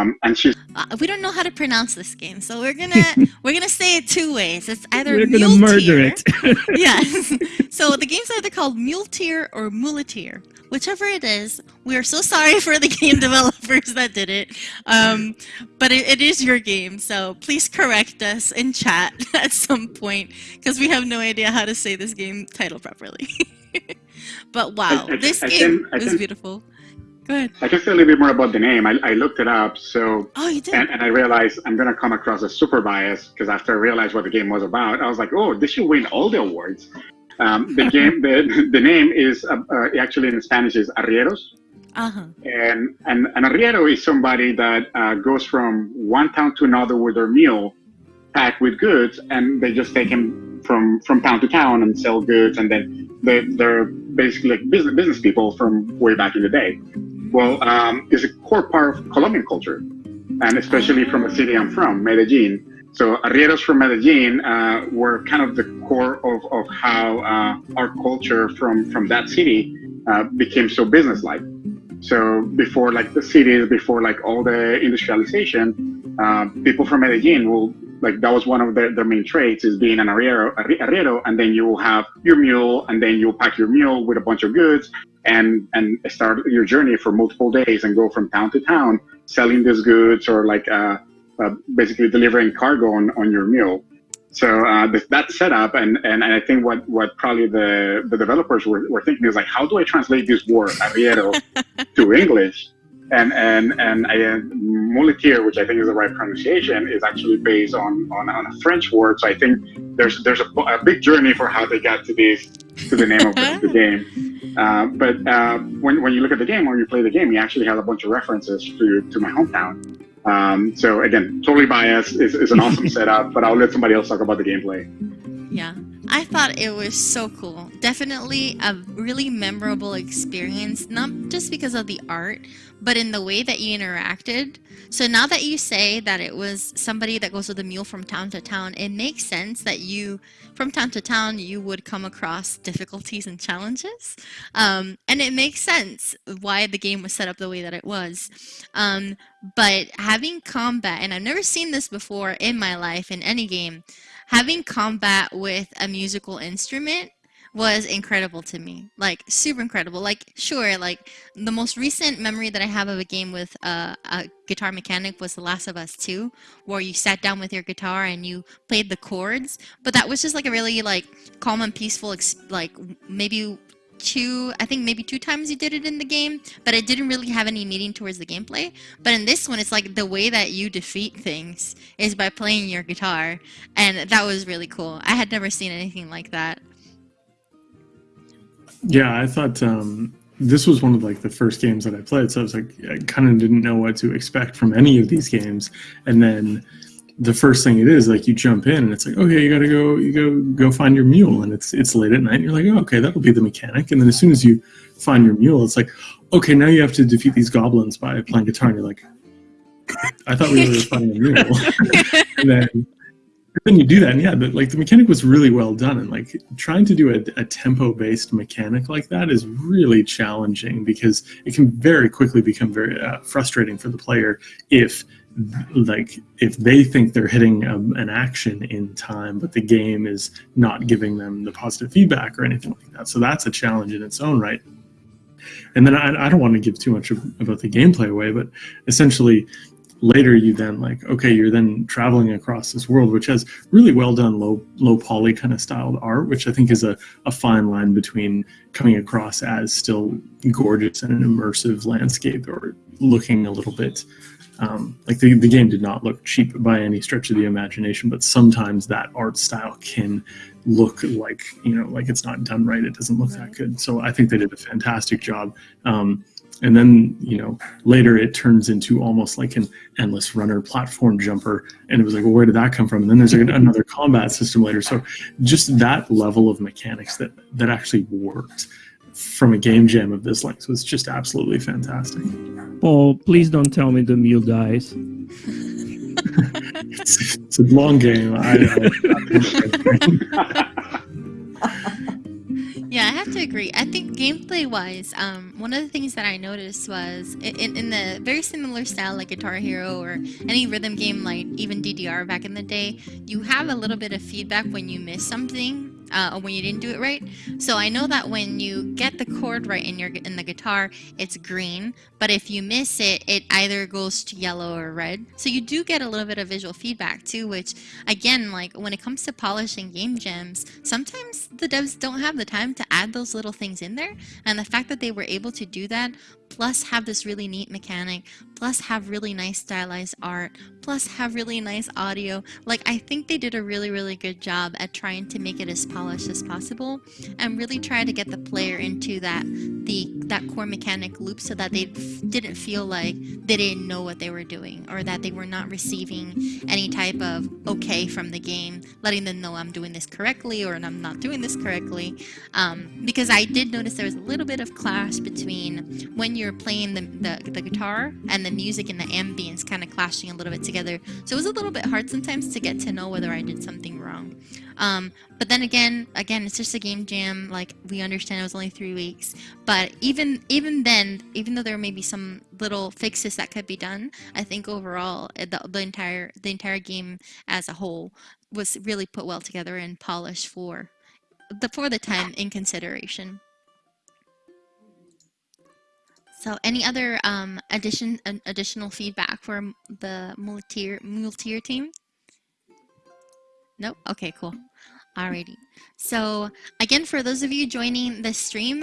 Um, and she's uh, we don't know how to pronounce this game, so we're gonna we're gonna say it two ways. It's either we're gonna murder it. yes. So the game's either called Muleteer or Muleteer. Whichever it is, we are so sorry for the game developers that did it. Um, but it, it is your game, so please correct us in chat at some point because we have no idea how to say this game title properly. but wow, I, I, this I game can, can, beautiful. Go ahead. I can say a little bit more about the name. I, I looked it up, so oh, you did, and, and I realized I'm gonna come across as super biased because after I realized what the game was about, I was like, oh, this should win all the awards. Um, the game, the, the name is uh, uh, actually in Spanish is arrieros. Uh-huh. And, and an arriero is somebody that uh, goes from one town to another with their mule packed with goods, and they just take them from from town to town and sell goods, and then they, they're basically like business business people from way back in the day. Well, um, it's a core part of Colombian culture, and especially from the city I'm from, Medellin. So arrieros from Medellin uh, were kind of the core of, of how uh, our culture from, from that city uh, became so businesslike. So before like the cities, before like all the industrialization, uh, people from Medellin will like that was one of their, their main traits is being an arriero, arriero, and then you will have your mule, and then you'll pack your mule with a bunch of goods, and and start your journey for multiple days and go from town to town selling these goods or like uh, uh, basically delivering cargo on, on your mule. So uh, that setup, and, and, and I think what, what probably the, the developers were, were thinking is like, how do I translate this word arriero to English? And and and I, uh, muleteer, which I think is the right pronunciation, is actually based on, on, on a French word. So I think there's there's a, a big journey for how they got to this to the name of the, the game. Uh, but uh, when when you look at the game or you play the game, you actually have a bunch of references to to my hometown. Um, so again, totally biased. It's, it's an awesome setup, but I'll let somebody else talk about the gameplay. Yeah, I thought it was so cool. Definitely a really memorable experience, not just because of the art, but in the way that you interacted. So now that you say that it was somebody that goes with a mule from town to town, it makes sense that you, from town to town, you would come across difficulties and challenges. Um, and it makes sense why the game was set up the way that it was. Um, but having combat, and I've never seen this before in my life in any game, having combat with a musical instrument was incredible to me like super incredible. Like sure like the most recent memory that i have of a game with uh, a guitar mechanic was the last of us 2 where you sat down with your guitar and you played the chords but that was just like a really like calm and peaceful like maybe two i think maybe two times you did it in the game but it didn't really have any meaning towards the gameplay. But in this one it's like the way that you defeat things is by playing your guitar and that was really cool. I had never seen anything like that yeah i thought um this was one of like the first games that i played so i was like i kind of didn't know what to expect from any of these games. And then the first thing it is like you jump in and it's like okay you gotta go you go go find your mule. And it's it's late at night and you're like oh, okay that'll be the mechanic. And then as soon as you find your mule it's like okay now you have to defeat these goblins by playing guitar. And you're like i thought we were finding a mule. And then then you do that and yeah like the mechanic was really well done and like trying to do a, a tempo based mechanic like that is really challenging because it can very quickly become very uh, frustrating for the player if like if they think they're hitting um, an action in time but the game is not giving them the positive feedback or anything like that. So that's a challenge in its own right. And then i, I don't want to give too much of, about the gameplay away but essentially later you then like okay you're then traveling across this world which has really well done low low poly kind of styled art which i think is a, a fine line between coming across as still gorgeous and an immersive landscape or looking a little bit um, like the, the game did not look cheap by any stretch of the imagination, but sometimes that art style can look like, you know, like it's not done right. It doesn't look that good. So I think they did a fantastic job. Um, and then, you know, later it turns into almost like an endless runner platform jumper. And it was like, well, where did that come from? And then there's another combat system later. So just that level of mechanics that, that actually worked from a game jam of this length was just absolutely fantastic. Oh, please don't tell me the mule dies. it's, it's, a long game. I, Yeah, I have to agree. I think gameplay wise, um, one of the things that I noticed was in, in the very similar style like Guitar Hero or any rhythm game like even DDR back in the day, you have a little bit of feedback when you miss something uh, when you didn't do it right. So I know that when you get the chord right in your in the guitar, it's green, but if you miss it, it either goes to yellow or red. So you do get a little bit of visual feedback too, which again, like when it comes to polishing game jams, sometimes the devs don't have the time to add those little things in there. And the fact that they were able to do that, plus have this really neat mechanic, plus have really nice stylized art, plus have really nice audio, like I think they did a really, really good job at trying to make it as polished as possible and really try to get the player into that the that core mechanic loop so that they didn't feel like they didn't know what they were doing or that they were not receiving any type of okay from the game letting them know i'm doing this correctly or i'm not doing this correctly. Um, because i did notice there was a little bit of clash between when you're playing the, the, the guitar and the music and the ambience kind of clashing a little bit together. So it was a little bit hard sometimes to get to know whether i did something wrong. Um, but then again again it's just a game jam like we understand it was only three weeks. But even even then even though there may be some little fixes that could be done i think overall eh, the, the entire the entire game as a whole was really put well together and polished for the for the time in consideration so any other um addition additional feedback for the multier multier team? Nope? Okay cool. Alrighty. So again for those of you joining the stream